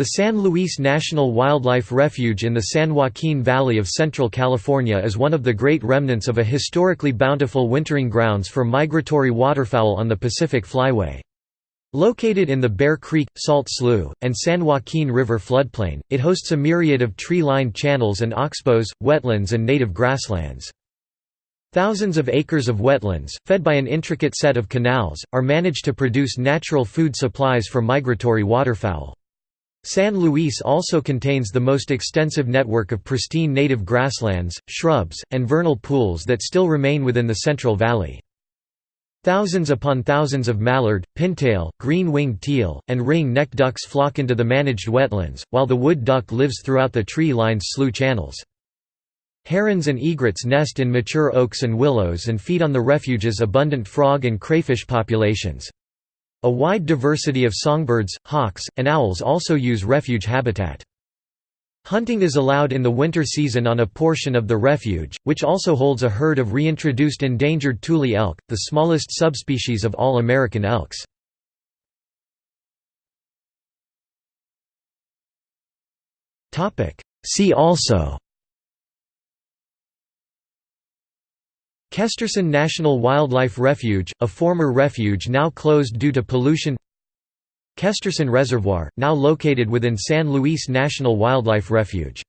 The San Luis National Wildlife Refuge in the San Joaquin Valley of Central California is one of the great remnants of a historically bountiful wintering grounds for migratory waterfowl on the Pacific Flyway. Located in the Bear Creek, Salt Slough, and San Joaquin River floodplain, it hosts a myriad of tree-lined channels and oxbows, wetlands and native grasslands. Thousands of acres of wetlands, fed by an intricate set of canals, are managed to produce natural food supplies for migratory waterfowl. San Luis also contains the most extensive network of pristine native grasslands, shrubs, and vernal pools that still remain within the Central Valley. Thousands upon thousands of mallard, pintail, green-winged teal, and ring-necked ducks flock into the managed wetlands, while the wood duck lives throughout the tree-lined slough channels. Herons and egrets nest in mature oaks and willows and feed on the refuge's abundant frog and crayfish populations. A wide diversity of songbirds, hawks, and owls also use refuge habitat. Hunting is allowed in the winter season on a portion of the refuge, which also holds a herd of reintroduced endangered tule elk, the smallest subspecies of all American elks. See also Kesterson National Wildlife Refuge, a former refuge now closed due to pollution. Kesterson Reservoir, now located within San Luis National Wildlife Refuge